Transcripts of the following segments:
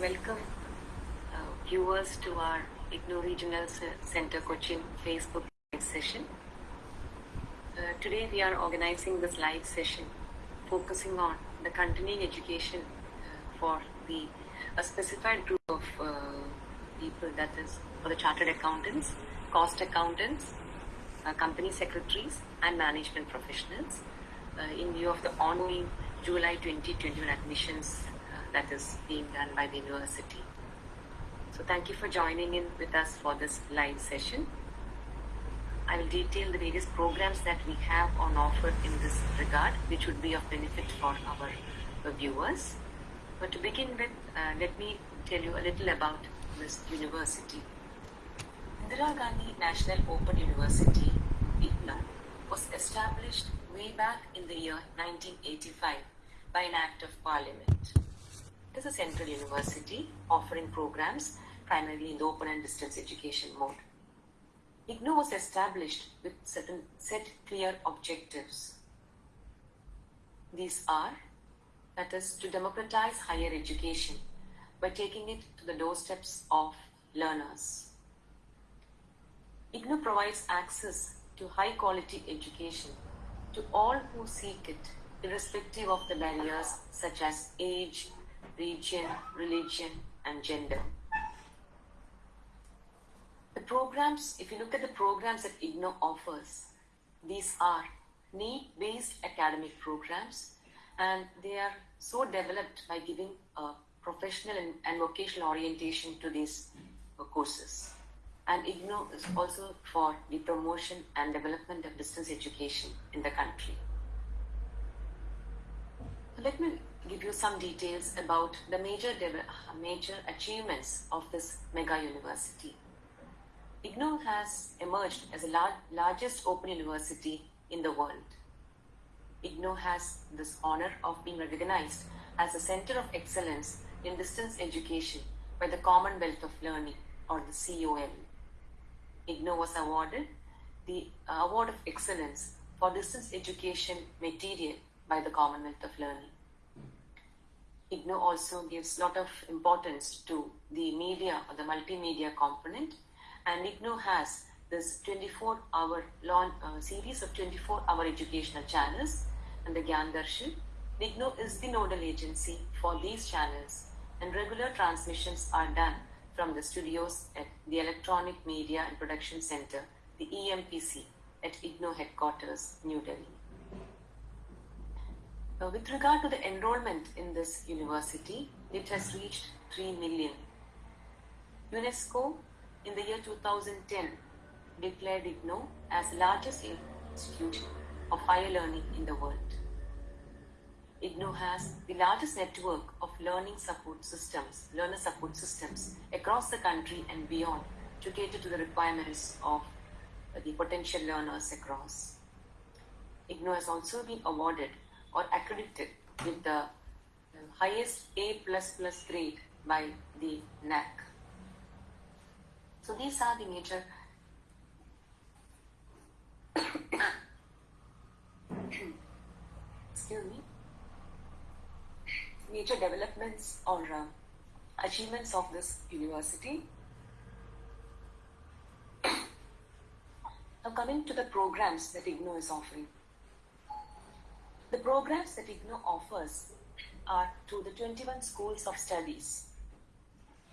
welcome uh, viewers to our IGNOU Regional Center Cochin Facebook live session. Uh, today we are organizing this live session focusing on the continuing education uh, for the a specified group of uh, people that is for the chartered accountants, cost accountants, uh, company secretaries and management professionals uh, in view of the ongoing July 2021 admissions that is being done by the university. So thank you for joining in with us for this live session. I will detail the various programs that we have on offer in this regard, which would be of benefit for our viewers. But to begin with, uh, let me tell you a little about this university. Indira Gandhi National Open University, IGNOU, was established way back in the year 1985 by an act of parliament. Is a central university offering programs primarily in the open and distance education mode. IGNOU was established with certain set clear objectives. These are that is to democratize higher education by taking it to the doorsteps of learners. IGNOU provides access to high quality education to all who seek it, irrespective of the barriers such as age, region, religion, and gender. The programs, if you look at the programs that IGNOU offers, these are need based academic programs and they are so developed by giving a professional and, and vocational orientation to these uh, courses. And IGNOU is also for the promotion and development of distance education in the country. Let me give you some details about the major, major achievements of this mega university. IGNOU has emerged as the lar- largest open university in the world. IGNOU has this honor of being recognized as a center of excellence in distance education by the Commonwealth of Learning or the COL. IGNOU was awarded the uh, Award of Excellence for Distance Education Material by the Commonwealth of Learning. IGNOU also gives a lot of importance to the media or the multimedia component and IGNOU has this 24 hour long uh, series of 24 hour educational channels and the Gyan Darshan. IGNOU is the nodal agency for these channels and regular transmissions are done from the studios at the Electronic Media and Production Center, the EMPC, at IGNOU headquarters, New Delhi. Now, with regard to the enrollment in this university, it has reached 3 million. UNESCO, in the year 2010, declared IGNOU as the largest institute of higher learning in the world. IGNOU has the largest network of learning support systems, learner support systems across the country and beyond to cater to the requirements of the potential learners across. IGNOU has also been awarded or accredited with the highest A plus grade by the NAAC. So these are the major excuse me major developments or uh, achievements of this university. now coming to the programs that IGNOU is offering. Programs that IGNOU offers are to the 21 schools of studies.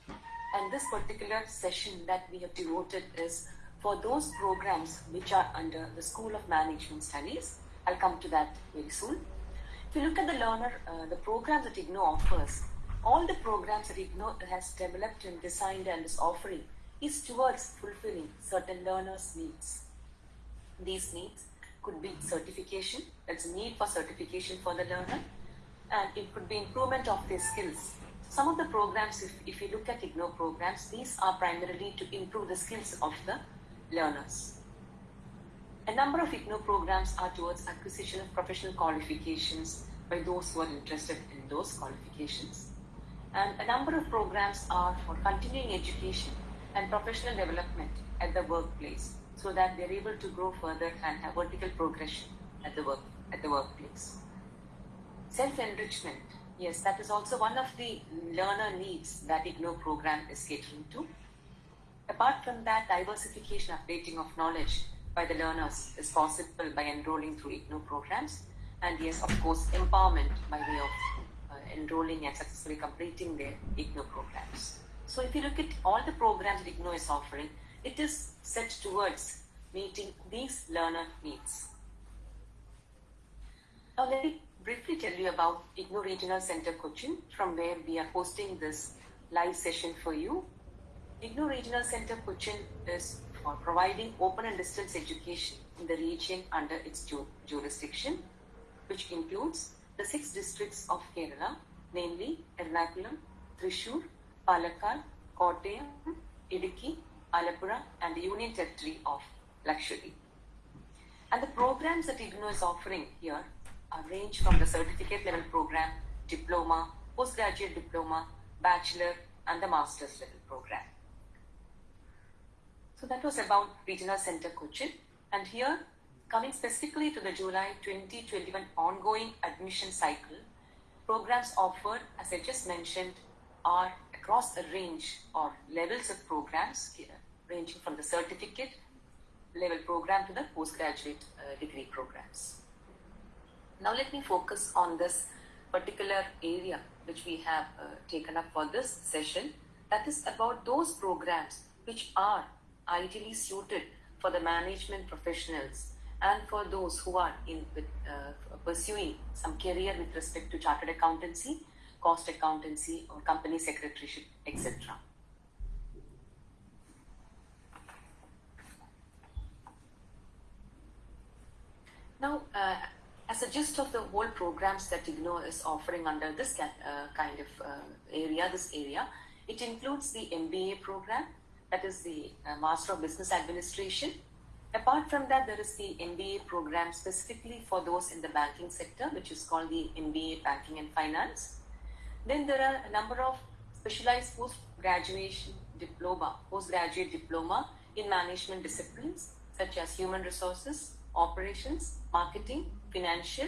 And this particular session that we have devoted is for those programs which are under the School of Management Studies. I'll come to that very soon. If you look at the learner, uh, the programs that IGNOU offers, all the programs that IGNOU has developed and designed and is offering is towards fulfilling certain learners' needs. These needs could be certification, that's a need for certification for the learner, and it could be improvement of their skills. Some of the programs, if, if you look at IGNOU programs, these are primarily to improve the skills of the learners. A number of IGNOU programs are towards acquisition of professional qualifications by those who are interested in those qualifications. And a number of programs are for continuing education and professional development at the workplace so that they're able to grow further and have vertical progression at the work at the workplace. Self-enrichment Yes, that is also one of the learner needs that IGNOU program is catering to. Apart from that, diversification, updating of knowledge by the learners is possible by enrolling through IGNOU programs. And yes, of course, empowerment by way of uh, enrolling and successfully completing their IGNOU programs. So if you look at all the programs that IGNOU is offering, it is set towards meeting these learner needs. Now let me briefly tell you about IGNOU Regional Center Cochin from where we are hosting this live session for you. IGNOU Regional Center Cochin is for providing open and distance education in the region under its ju jurisdiction, which includes the six districts of Kerala, namely Ernakulam, Thrissur, Palakkad, Kottayam, Idukki, Alappuzha, and the Union Territory of Lakshadweep. And the programs that IGNOU is offering here range from the certificate level program, diploma, postgraduate diploma, bachelor, and the master's level program. So that was about Regional Center Cochin. And here, coming specifically to the July 2021 ongoing admission cycle, programs offered, as I just mentioned, are across a range or levels of programs, ranging from the certificate level program to the postgraduate uh, degree programs. Now let me focus on this particular area which we have uh, taken up for this session. That is about those programs which are ideally suited for the management professionals and for those who are in uh, pursuing some career with respect to chartered accountancy, cost accountancy or company secretaryship, etc. Now, uh, as a gist of the whole programs that IGNOU is offering under this uh, kind of uh, area, this area, it includes the MBA program, that is the uh, Master of Business Administration. Apart from that, there is the MBA program specifically for those in the banking sector, which is called the MBA Banking and Finance. Then there are a number of specialized post-graduation diploma, postgraduate diploma in management disciplines such as human resources, operations, marketing, financial,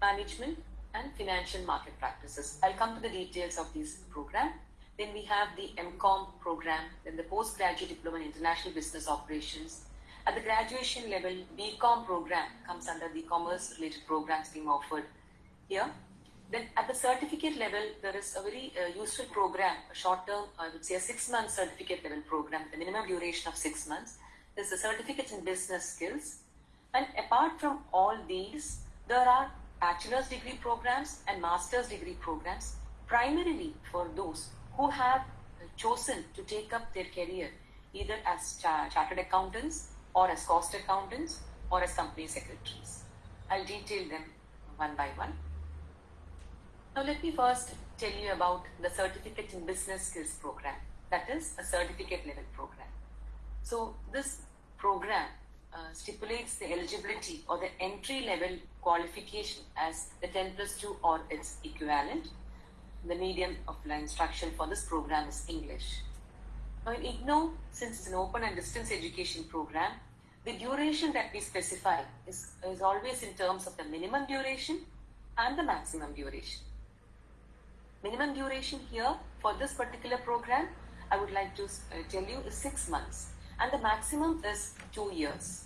management, and financial market practices. I'll come to the details of these program. Then we have the MCOM program, then the postgraduate diploma in international business operations. At the graduation level, BCom program comes under the commerce related programs being offered here. Then at the certificate level, there is a very uh, useful program, a short term, I would say a six month certificate level program, the minimum duration of six months. There's the certificates in business skills. And apart from all these, there are bachelor's degree programs and master's degree programs, primarily for those who have chosen to take up their career either as chartered accountants or as cost accountants or as company secretaries. I'll detail them one by one. Now let me first tell you about the Certificate in Business Skills program. That is a certificate level program. So this program uh, stipulates the eligibility or the entry level qualification as the 10 plus 2 or its equivalent the medium of instruction for this program is English. Now in IGNOU, since it's an open and distance education program, the duration that we specify is, is always in terms of the minimum duration and the maximum duration. Minimum duration here for this particular program, I would like to uh, tell you is six months and the maximum is two years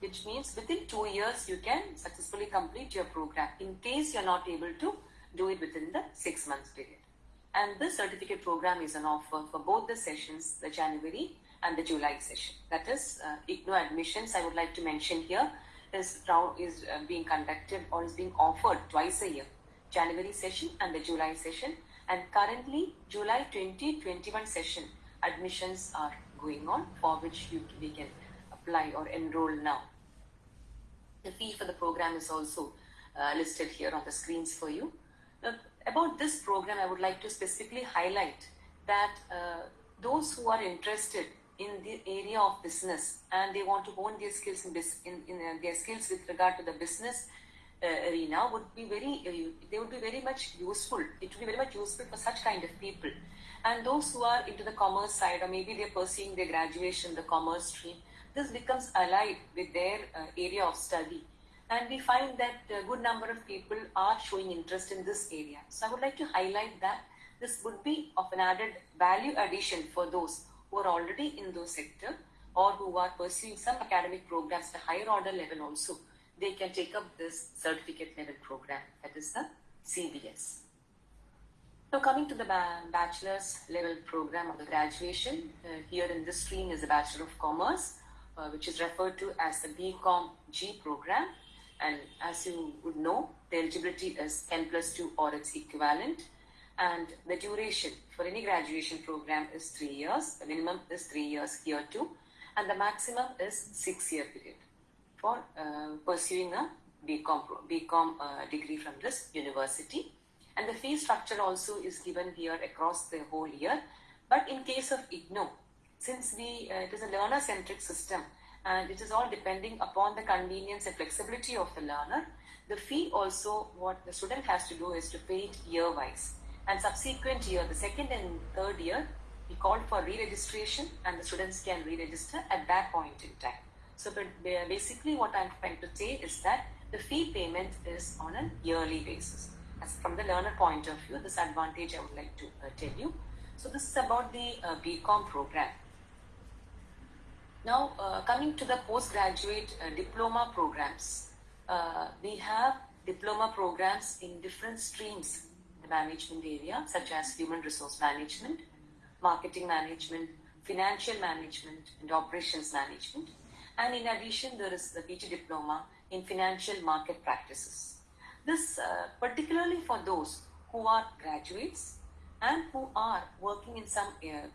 which means within two years you can successfully complete your program in case you're not able to do it within the six months period. And this certificate program is an offer for both the sessions, the January and the July session. That is, uh, IGNOU admissions, I would like to mention here, is, is uh, being conducted or is being offered twice a year. January session and the July session. And currently, July 2021 session admissions are going on for which you, we can apply or enroll now. The fee for the program is also uh, listed here on the screens for you. Uh, about this program, I would like to specifically highlight that uh, those who are interested in the area of business and they want to hone their skills in, in, in uh, their skills with regard to the business arena would be very uh, they would be very much useful it would be very much useful for such kind of people and those who are into the commerce side or maybe they're pursuing their graduation the commerce stream this becomes allied with their uh, area of study And we find that a good number of people are showing interest in this area. So I would like to highlight that this would be of an added value addition for those who are already in those sector or who are pursuing some academic programs at higher order level also. They can take up this certificate level program that is the CBS. Now coming to the bachelor's level program of the graduation, uh, here in this stream is a Bachelor of Commerce, uh, which is referred to as the BCom G program. And as you would know, the eligibility is 10 plus 2 or its equivalent. And the duration for any graduation program is three years. The minimum is three years here too. And the maximum is six year period for uh, pursuing a BCom, BCom uh, degree from this university. And the fee structure also is given here across the whole year. But in case of IGNOU, since we, uh, it is a learner-centric system, and it is all depending upon the convenience and flexibility of the learner. The fee also, what the student has to do is to pay it year-wise. And subsequent year, the second and third year, we called for re-registration and the students can re-register at that point in time. So basically what I'm trying to say is that the fee payment is on a yearly basis. As from the learner point of view, this advantage I would like to uh, tell you. So this is about the uh, BCom program. Now, uh, coming to the postgraduate uh, diploma programs, uh, we have diploma programs in different streams in the management area, such as human resource management, marketing management, financial management, and operations management. And in addition, there is the PG diploma in financial market practices. This uh, particularly for those who are graduates and who are working in some uh,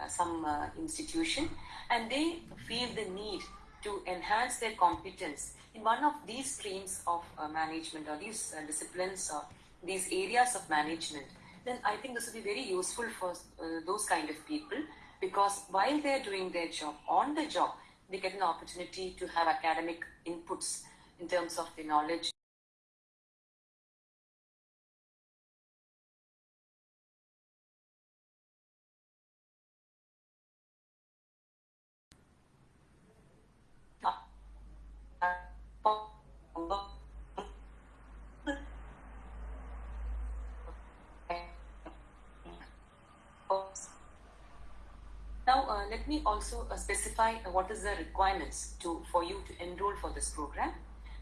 uh, some uh, institution and they feel the need to enhance their competence in one of these streams of uh, management or these uh, disciplines or these areas of management, then I think this will be very useful for uh, those kind of people because while they're doing their job, on the job, they get an opportunity to have academic inputs in terms of the knowledge let me also uh, specify what is the requirements to for you to enroll for this program.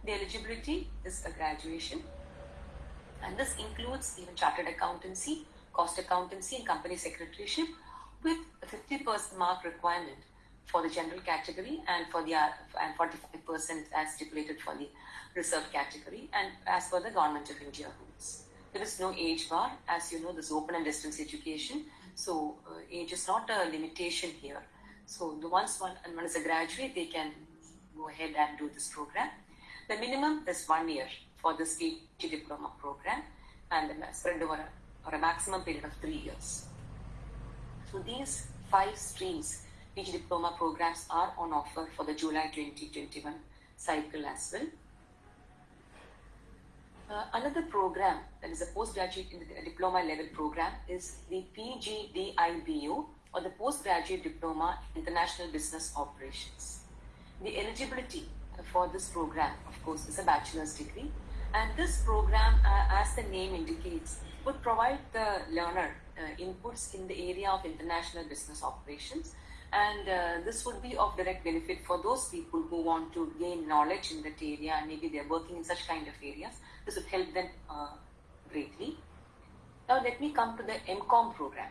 The eligibility is a graduation, and this includes even chartered accountancy, cost accountancy, and company secretaryship, with a 50% mark requirement for the general category and for the uh, and 45% as stipulated for the reserved category and as per the government of India rules. There is no age bar, as you know, this open and distance education so uh, age is not a limitation here. So the once one and one is a graduate, they can go ahead and do this program. The minimum is one year for this PG diploma program and then spread over a, or a maximum period of three years. So these five streams PG diploma programs are on offer for the July 2021 cycle as well. Uh, another program that is a postgraduate the diploma level program is the PGDIBO or the Postgraduate Diploma in International Business Operations. The eligibility for this program, of course, is a bachelor's degree. And this program, uh, as the name indicates, would provide the learner uh, inputs in the area of international business operations and uh, this would be of direct benefit for those people who want to gain knowledge in that area and maybe they're working in such kind of areas. This would help them uh, greatly. Now let me come to the MCOM program.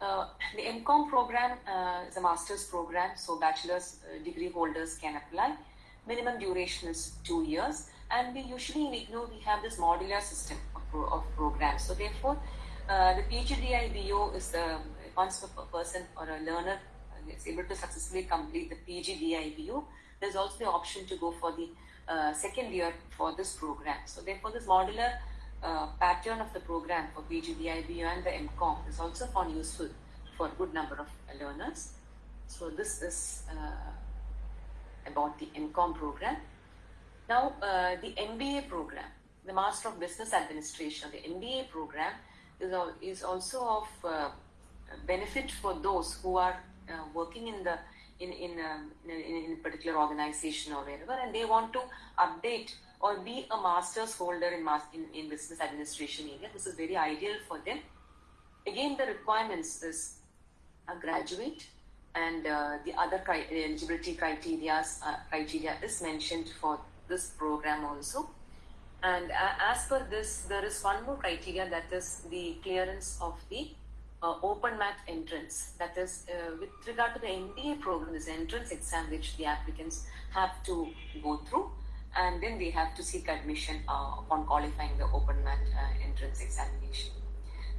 Uh, the MCOM program uh, is a master's program, so bachelor's uh, degree holders can apply. Minimum duration is two years, and we usually in IGNOU we have this modular system of, pro of programs. So therefore, uh, the PGDIBO is the once a person or a learner is able to successfully complete the PGDIBO, there's also the option to go for the uh, second year for this program. So therefore, this modular uh, pattern of the program for PGDIBO and the MCOM is also found useful for a good number of learners. So this is uh, about the MCOM program. Now, uh, the MBA program, the Master of Business Administration, the MBA program is, is also of uh, benefit for those who are uh, working in the in in, um, in, in a particular organization or wherever, and they want to update or be a master's holder in, mas- in, in business administration area. This is very ideal for them. Again, the requirements is a graduate and uh, the other cri- eligibility criteria uh, criteria is mentioned for this program also. And uh, as per this, there is one more criteria that is the clearance of the uh, OPENMAT entrance. That is, uh, with regard to the MBA program, this entrance exam which the applicants have to go through, and then they have to seek admission uh, upon qualifying the OPENMAT uh, entrance examination.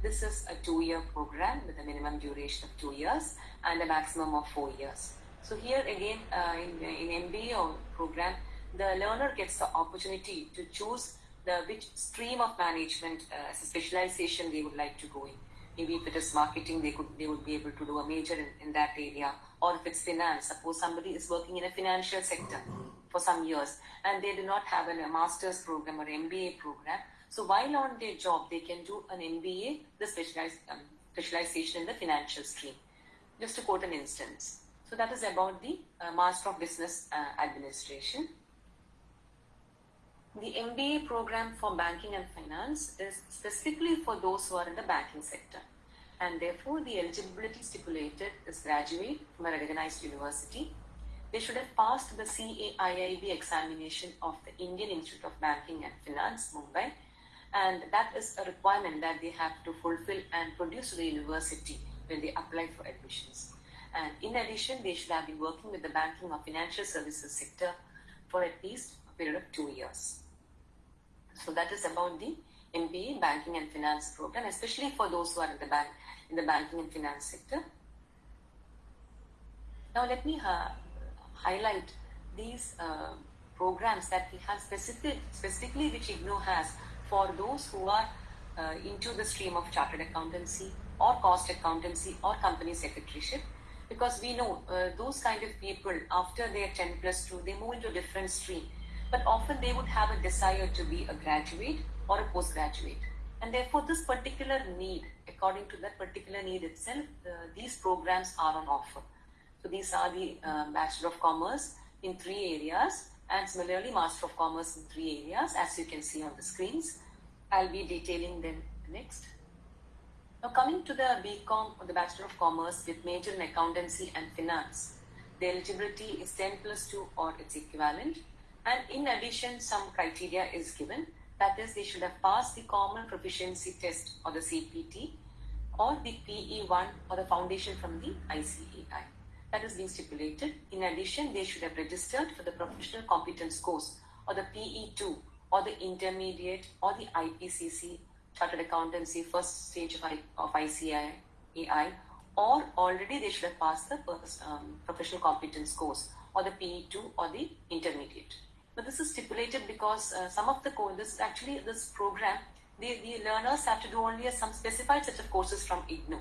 This is a two-year program with a minimum duration of two years and a maximum of four years. So here again, uh, in, in MBA or program, the learner gets the opportunity to choose the which stream of management uh, specialization they would like to go in. Maybe if it is marketing, they could they would be able to do a major in, in that area. Or if it's finance, suppose somebody is working in a financial sector for some years and they do not have a master's program or MBA program. So while on their job, they can do an MBA, the specialized, um, specialization in the financial stream. Just to quote an instance. So that is about the uh, Master of Business uh, Administration. The MBA program for banking and finance is specifically for those who are in the banking sector. And therefore, the eligibility stipulated is graduate from a recognized university. They should have passed the CAIIB examination of the Indian Institute of Banking and Finance, Mumbai. And that is a requirement that they have to fulfill and produce to the university when they apply for admissions. And in addition, they should have been working with the banking or financial services sector for at least a period of two years. So that is about the MBA Banking and Finance program, especially for those who are in the bank in the banking and finance sector. Now let me uh, highlight these uh, programs that we have specific, specifically which IGNOU has for those who are uh, into the stream of chartered accountancy or cost accountancy or company secretaryship because we know uh, those kind of people after their 10 plus 2 they move into a different stream but often they would have a desire to be a graduate or a postgraduate. And therefore, this particular need, according to that particular need itself, uh, these programs are on offer. So these are the uh, Bachelor of Commerce in three areas and similarly Master of Commerce in three areas as you can see on the screens. I'll be detailing them next. Now coming to the BCom or the Bachelor of Commerce with major in accountancy and finance, the eligibility is 10 plus 2 or its equivalent and in addition, some criteria is given. That is, they should have passed the Common Proficiency Test or the CPT or the PE1 or the foundation from the ICAI. That is being stipulated. In addition, they should have registered for the Professional Competence Course or the PE2 or the Intermediate or the IPCC Chartered Accountancy first stage of, I, of ICAI or already they should have passed the um, Professional Competence Course or the PE2 or the Intermediate. But this is stipulated because uh, some of the this actually this program, the, the learners have to do only some specified set of courses from IGNOU.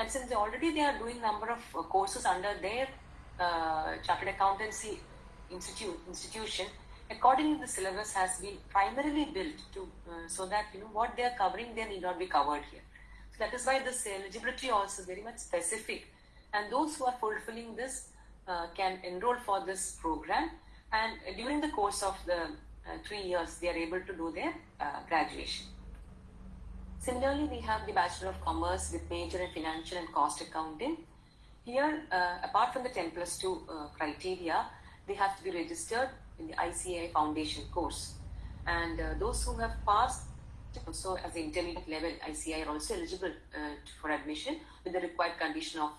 And since they already they are doing number of uh, courses under their uh, chartered accountancy institute institution, accordingly the syllabus has been primarily built to uh, so that you know what they are covering they need not be covered here. So that is why this eligibility also very much specific, and those who are fulfilling this uh, can enroll for this program and during the course of the uh, three years they are able to do their graduation. Similarly, we have the Bachelor of Commerce with major in financial and cost accounting. Here, uh, apart from the 10 plus 2 uh, criteria, they have to be registered in the ICAI Foundation course. And uh, those who have passed also as the intermediate level, ICAI are also eligible uh, for admission with the required condition of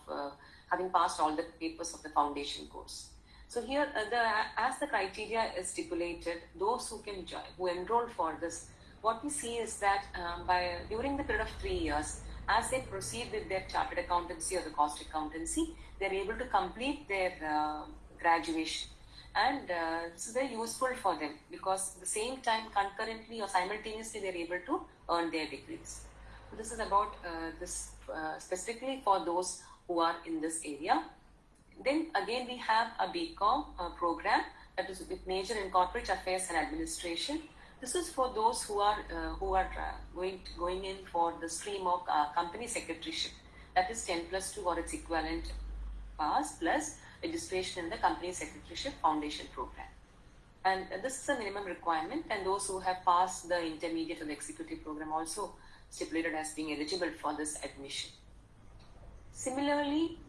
having passed all the papers of the foundation course. So here, uh, the, as the criteria is stipulated, those who can join, who enroll for this, what we see is that um, by during the period of three years, as they proceed with their chartered accountancy or the cost accountancy, they're able to complete their uh, graduation. And uh, this is very useful for them because at the same time concurrently or simultaneously they're able to earn their degrees. So this is about uh, this uh, specifically for those who are in this area. Then again, we have a BCom uh, program that is with major in corporate affairs and administration. This is for those who are uh, who are uh, going to, going in for the stream of uh, company secretaryship. That is 10 plus 2 or its equivalent pass plus registration in the company secretaryship foundation program. And this is a minimum requirement, and those who have passed the intermediate or the executive program also stipulated as being eligible for this admission. Similarly,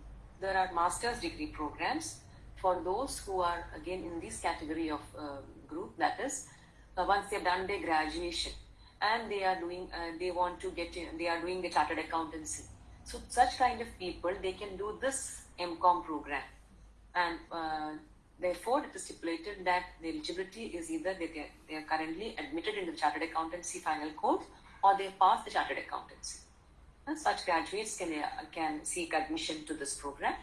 there are master's degree programs for those who are again in this category of uh, group that is uh, once they have done their graduation and they are doing uh, they want to get in, they are doing the chartered accountancy. So such kind of people they can do this mcom program. And uh, therefore it is stipulated that the eligibility is either they, they, they are currently admitted into the chartered accountancy final course or they pass the chartered accountancy. And such graduates can, uh, can seek admission to this program.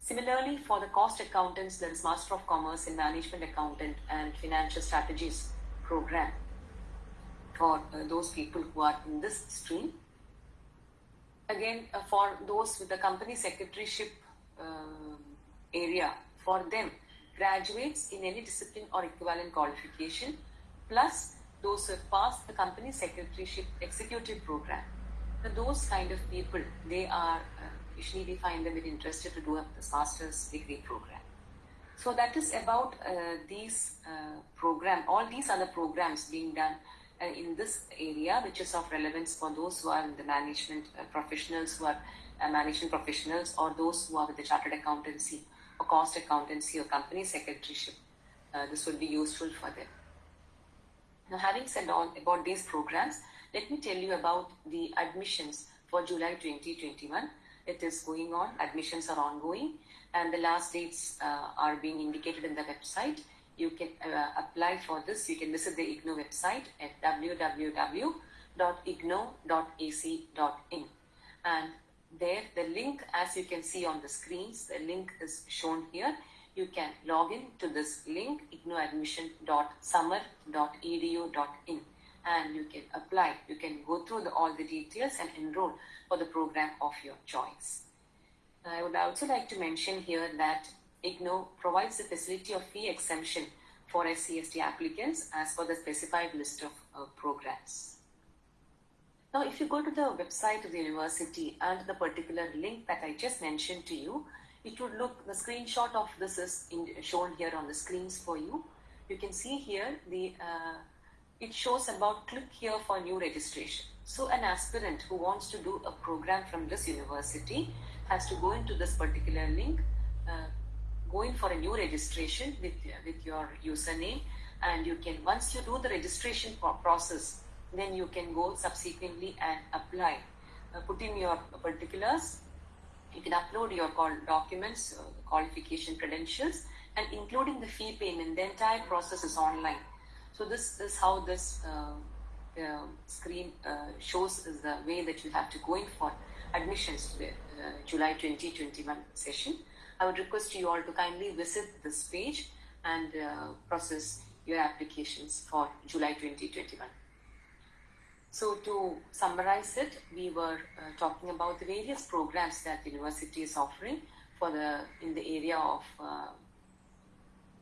Similarly, for the cost accountants, there is Master of Commerce in Management Accountant and Financial Strategies program for uh, those people who are in this stream. Again, uh, for those with the company secretaryship uh, area, for them, graduates in any discipline or equivalent qualification, plus those who have passed the company secretaryship executive program. So those kind of people, they are uh, usually we find them very interested to do a master's degree program. So that is about uh, these uh, program, all these other programs being done uh, in this area, which is of relevance for those who are in the management uh, professionals, who are uh, management professionals, or those who are with the chartered accountancy or cost accountancy or company secretaryship. Uh, this would be useful for them. Now, having said all about these programs, let me tell you about the admissions for July 2021. It is going on, admissions are ongoing, and the last dates uh, are being indicated in the website. You can uh, apply for this. You can visit the IGNOU website at www.ignou.ac.in. And there, the link, as you can see on the screens, the link is shown here. You can log in to this link, ignouadmission.samarth.edu.in and you can apply. You can go through the, all the details and enroll for the program of your choice. I would also like to mention here that IGNOU provides the facility of fee exemption for SCST applicants as per the specified list of uh, programs. Now, if you go to the website of the university and the particular link that I just mentioned to you, it would look, the screenshot of this is in, shown here on the screens for you. You can see here the uh, it shows about click here for new registration. So an aspirant who wants to do a program from this university has to go into this particular link, uh, go in for a new registration with, with your username and you can, once you do the registration process, then you can go subsequently and apply. Uh, put in your particulars, you can upload your documents, uh, qualification credentials and including the fee payment, the entire process is online. So this is how this uh, uh, screen uh, shows is the way that you have to go in for admissions to the uh, July 2021 session. I would request you all to kindly visit this page and uh, process your applications for July 2021. So to summarize it, we were uh, talking about the various programs that the university is offering for the in the area of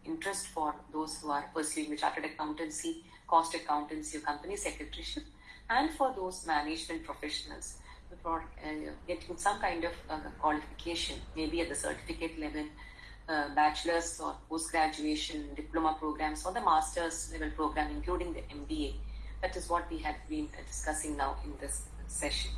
interest for those who are pursuing the chartered accountancy, cost accountancy, company secretaryship, and for those management professionals for uh, getting some kind of uh, qualification, maybe at the certificate level, uh, bachelor's or post-graduation diploma programs, or the master's level program, including the MBA. That is what we have been discussing now in this session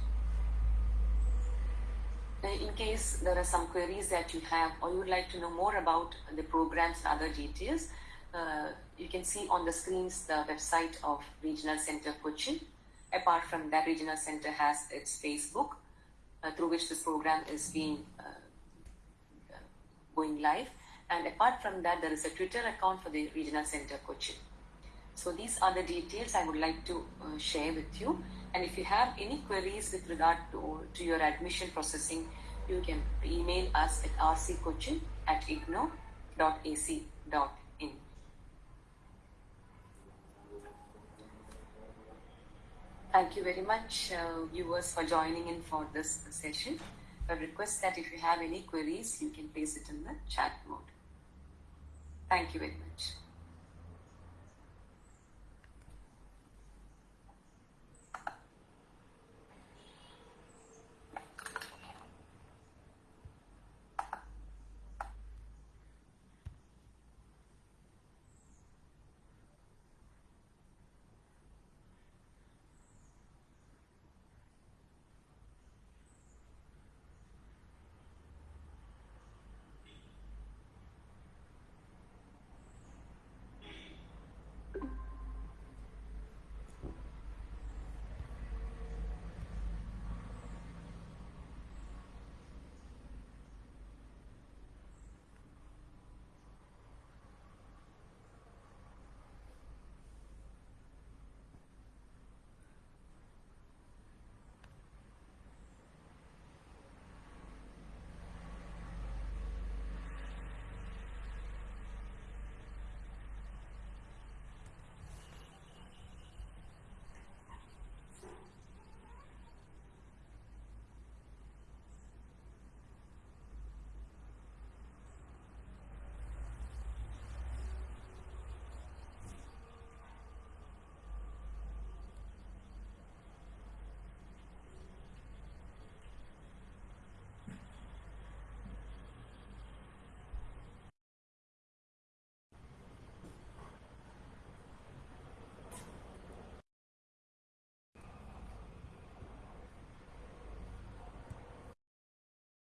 in case there are some queries that you have or you would like to know more about the programs and other details, uh, you can see on the screens the website of Regional Center Cochin. Apart from that, Regional Center has its Facebook uh, through which this program is being uh, going live. And apart from that, there is a Twitter account for the Regional Center Cochin. So these are the details I would like to uh, share with you. And if you have any queries with regard to, to your admission processing, you can email us at rccochin at ignou.ac.in. Thank you very much, uh, viewers, for joining in for this session. I request that if you have any queries, you can place it in the chat mode. Thank you very much.